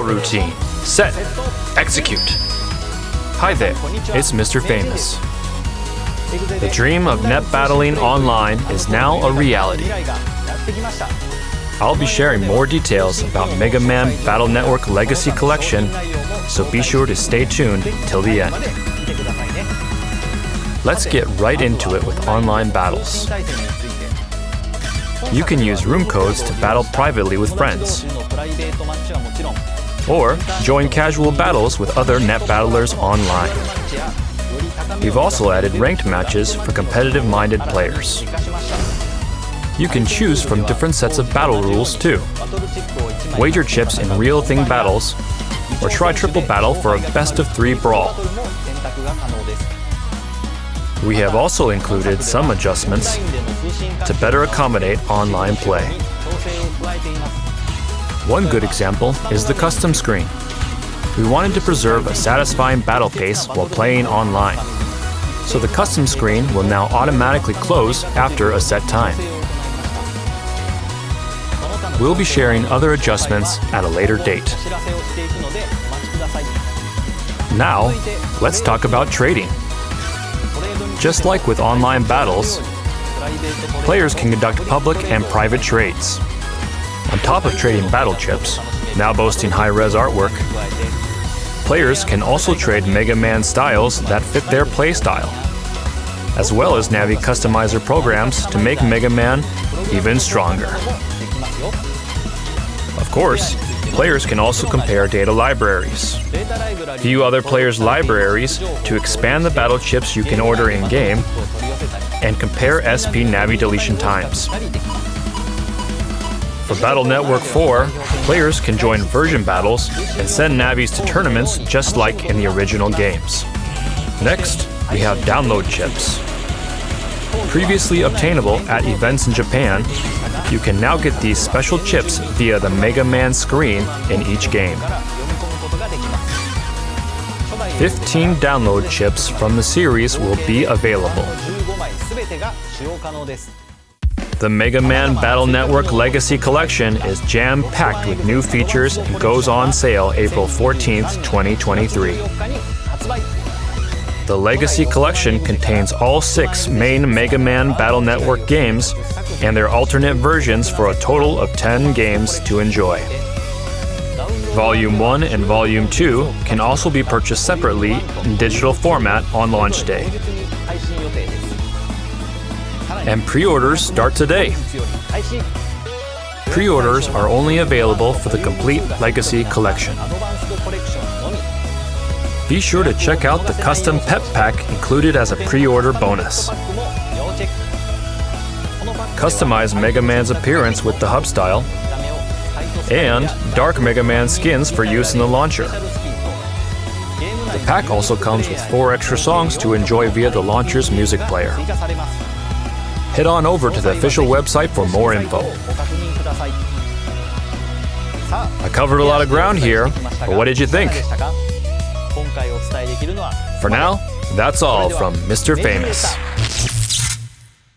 Routine. Set. Execute. Hi there, it's Mr. Famous. The dream of net battling online is now a reality. I'll be sharing more details about Mega Man Battle Network Legacy Collection, so be sure to stay tuned till the end. Let's get right into it with online battles. You can use room codes to battle privately with friends, or join casual battles with other net battlers online. We've also added ranked matches for competitive minded players. You can choose from different sets of battle rules too. Wager chips in real thing battles, or try triple battle for a best of three brawl. We have also included some adjustments to better accommodate online play. One good example is the custom screen. We wanted to preserve a satisfying battle pace while playing online, so the custom screen will now automatically close after a set time. We'll be sharing other adjustments at a later date. Now, let's talk about trading. Just like with online battles, players can conduct public and private trades. On top of trading battle chips, now boasting high-res artwork, players can also trade Mega Man styles that fit their playstyle, as well as Navi customizer programs to make Mega Man even stronger. Of course, players can also compare data libraries. View other players' libraries to expand the battle chips you can order in-game, and compare SP Navi deletion times. For Battle Network 4, players can join version battles and send Navis to tournaments just like in the original games. Next, we have download chips. Previously obtainable at events in Japan, you can now get these special chips via the Mega Man screen in each game. 15 download chips from the series will be available. The Mega Man Battle Network Legacy Collection is jam-packed with new features and goes on sale April 14th, 2023. The Legacy Collection contains all six main Mega Man Battle Network games and their alternate versions for a total of 10 games to enjoy. Volume 1 and Volume 2 can also be purchased separately in digital format on launch day. And pre-orders start today. Pre-orders are only available for the complete Legacy Collection. Be sure to check out the custom PET pack included as a pre-order bonus. Customize Mega Man's appearance with the hub style, and Dark Mega Man skins for use in the launcher. The pack also comes with four extra songs to enjoy via the launcher's music player. Head on over to the official website for more info. I covered a lot of ground here, but what did you think? For now, that's all from Mr. Famous.